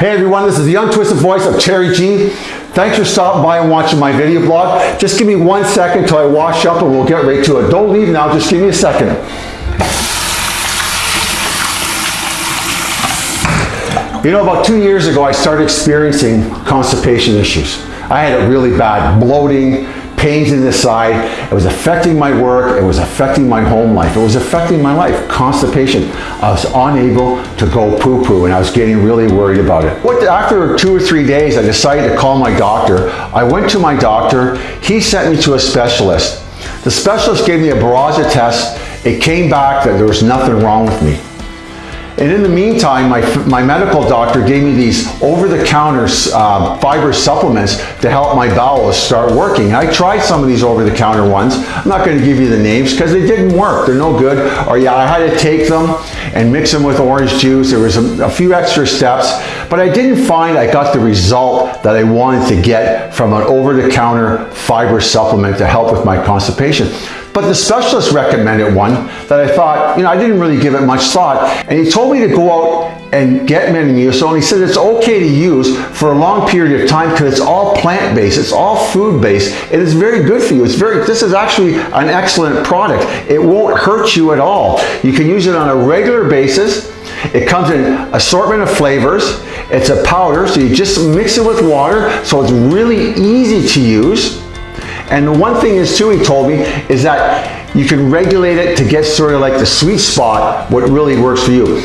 Hey everyone, this is the untwisted voice of Cherry G. Thanks for stopping by and watching my video blog. Just give me one second till I wash up and we'll get right to it. Don't leave now, just give me a second. You know, about two years ago, I started experiencing constipation issues. I had it really bad, bloating, pains in the side. It was affecting my work. It was affecting my home life. It was affecting my life. Constipation. I was unable to go poo-poo and I was getting really worried about it. What, after two or three days, I decided to call my doctor. I went to my doctor. He sent me to a specialist. The specialist gave me a Barraza test. It came back that there was nothing wrong with me. And in the meantime, my, my medical doctor gave me these over-the-counter uh, fiber supplements to help my bowels start working. I tried some of these over-the-counter ones. I'm not going to give you the names because they didn't work. They're no good. Or yeah, I had to take them and mix them with orange juice. There was a, a few extra steps, but I didn't find I got the result that I wanted to get from an over-the-counter fiber supplement to help with my constipation. But the specialist recommended one that I thought, you know, I didn't really give it much thought. And he told me to go out and get Metamucil. And he said it's okay to use for a long period of time because it's all plant-based, it's all food-based, and it's very good for you. It's very, this is actually an excellent product. It won't hurt you at all. You can use it on a regular basis. It comes in assortment of flavors. It's a powder, so you just mix it with water, so it's really easy to use. And the one thing is too, he told me, is that you can regulate it to get sort of like the sweet spot, what really works for you.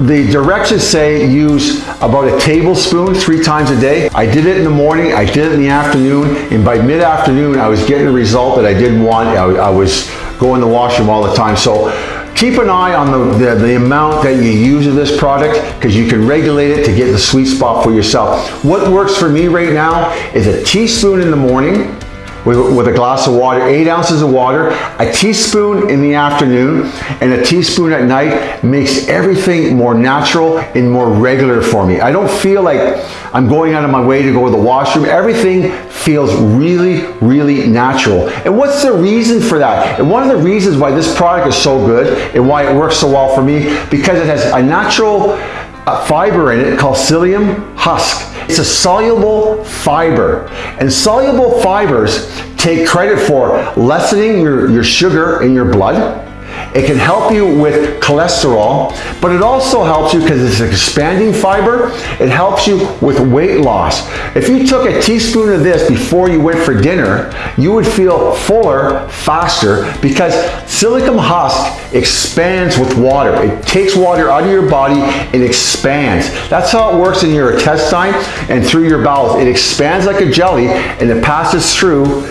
The directions say use about a tablespoon three times a day. I did it in the morning, I did it in the afternoon, and by mid-afternoon I was getting a result that I didn't want. I, I was going to the washroom all the time. So keep an eye on the, the, the amount that you use of this product because you can regulate it to get the sweet spot for yourself. What works for me right now is a teaspoon in the morning, with, with a glass of water, eight ounces of water, a teaspoon in the afternoon, and a teaspoon at night makes everything more natural and more regular for me. I don't feel like I'm going out of my way to go to the washroom. Everything feels really, really natural. And what's the reason for that? And one of the reasons why this product is so good and why it works so well for me, because it has a natural uh, fiber in it called psyllium husk. It's a soluble fiber. And soluble fibers take credit for lessening your, your sugar in your blood, it can help you with cholesterol, but it also helps you because it's expanding fiber. It helps you with weight loss. If you took a teaspoon of this before you went for dinner, you would feel fuller faster because psyllium husk expands with water. It takes water out of your body and expands. That's how it works in your intestine and through your bowels. It expands like a jelly and it passes through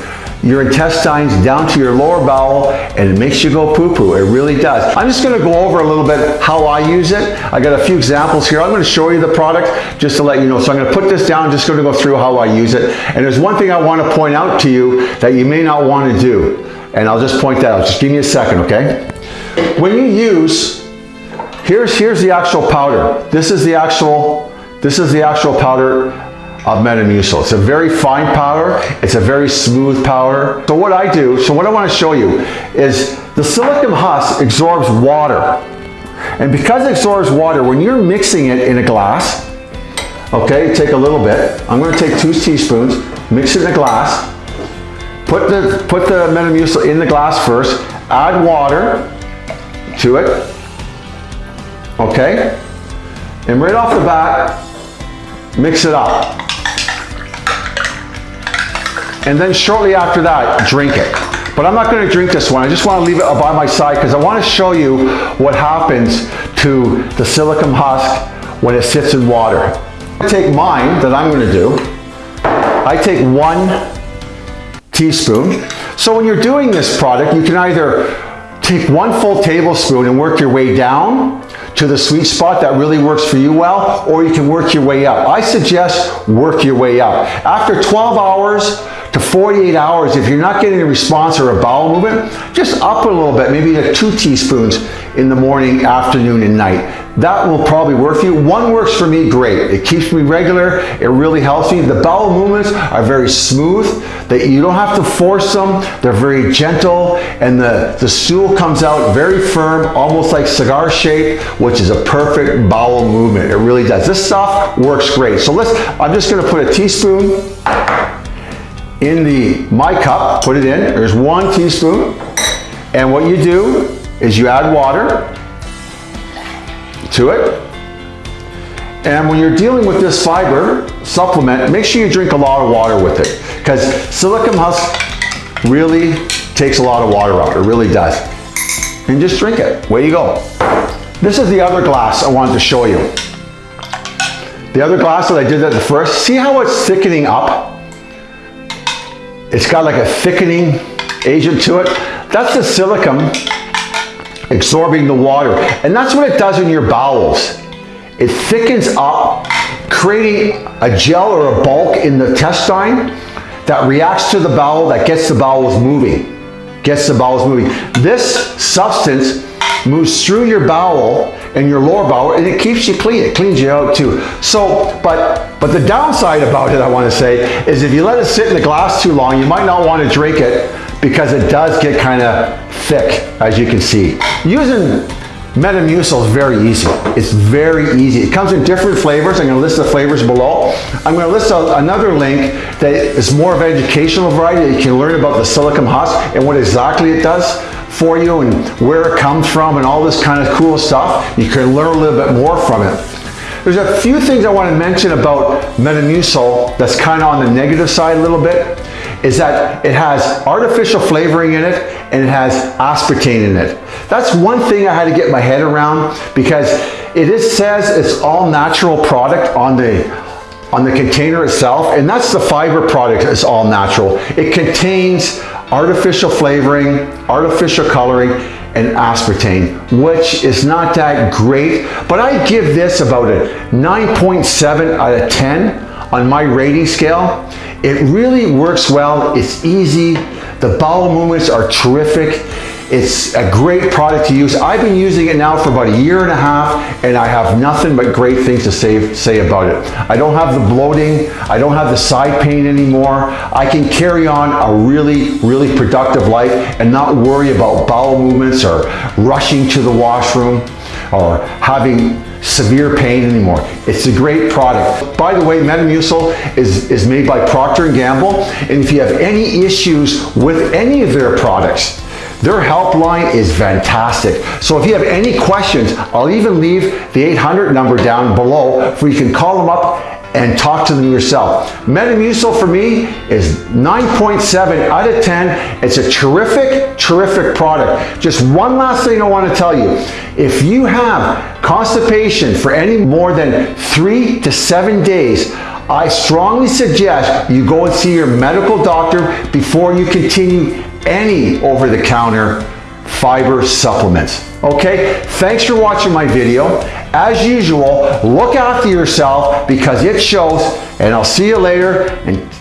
your intestines down to your lower bowel and it makes you go poo-poo. It really does. I'm just gonna go over a little bit how I use it. I got a few examples here. I'm gonna show you the product just to let you know. So I'm gonna put this down, just gonna go through how I use it. And there's one thing I wanna point out to you that you may not wanna do. And I'll just point that out. Just give me a second, okay? When you use, here's, here's the actual powder. This is the actual, this is the actual powder of Metamucil. It's a very fine powder. It's a very smooth powder. So what I do, so what I want to show you is the psyllium husk absorbs water. And because it absorbs water, when you're mixing it in a glass, okay, take a little bit. I'm going to take two teaspoons, mix it in a glass, put the, put the Metamucil in the glass first, add water to it, okay? And right off the bat, mix it up and then shortly after that, drink it. But I'm not gonna drink this one. I just wanna leave it by my side because I wanna show you what happens to the psyllium husk when it sits in water. I take mine that I'm gonna do. I take one teaspoon. So when you're doing this product, you can either take one full tablespoon and work your way down to the sweet spot that really works for you well, or you can work your way up. I suggest work your way up. After 12 hours to 48 hours, if you're not getting a response or a bowel movement, just up a little bit, maybe two teaspoons in the morning, afternoon, and night. That will probably work for you. One works for me great. It keeps me regular. It really helps me. The bowel movements are very smooth. That you don't have to force them. They're very gentle and the, the stool comes out very firm, almost like cigar shape, which is a perfect bowel movement. It really does. This stuff works great. So let's, I'm just gonna put a teaspoon in the my cup, put it in. There's one teaspoon. And what you do is you add water to it. And when you're dealing with this fiber supplement, make sure you drink a lot of water with it because psyllium husk really takes a lot of water out. It really does. And just drink it. Way you go. This is the other glass I wanted to show you. The other glass that I did at the first, see how it's thickening up? It's got like a thickening agent to it. That's the psyllium absorbing the water. And that's what it does in your bowels. It thickens up, creating a gel or a bulk in the intestine that reacts to the bowel, that gets the bowels moving. Gets the bowels moving. This substance moves through your bowel and your lower bowel and it keeps you clean. It cleans you out too. So, but, but the downside about it, I want to say, is if you let it sit in the glass too long, you might not want to drink it because it does get kind of thick, as you can see. Using Metamucil is very easy. It's very easy. It comes in different flavors. I'm going to list the flavors below. I'm going to list a, another link that is more of an educational variety that you can learn about the psyllium husk and what exactly it does for you and where it comes from and all this kind of cool stuff. You can learn a little bit more from it. There's a few things I want to mention about Metamucil that's kind of on the negative side a little bit is that it has artificial flavoring in it and it has aspartame in it. That's one thing I had to get my head around because it is, says it's all natural product on the on the container itself and that's the fiber product it's all natural. It contains artificial flavoring, artificial coloring, and aspartame, which is not that great, but I give this about a 9.7 out of 10 on my rating scale. It really works well. It's easy. The bowel movements are terrific. It's a great product to use. I've been using it now for about a year and a half and I have nothing but great things to say, say about it. I don't have the bloating. I don't have the side pain anymore. I can carry on a really, really productive life and not worry about bowel movements or rushing to the washroom or having severe pain anymore. It's a great product. By the way, Metamucil is, is made by Procter & Gamble, and if you have any issues with any of their products, their helpline is fantastic. So if you have any questions, I'll even leave the 800 number down below where you can call them up and talk to them yourself. Metamucil for me is 9.7 out of 10. It's a terrific, terrific product. Just one last thing I want to tell you. If you have constipation for any more than three to seven days, I strongly suggest you go and see your medical doctor before you continue any over-the-counter fiber supplements. Okay, thanks for watching my video. As usual, look after yourself because it shows and I'll see you later and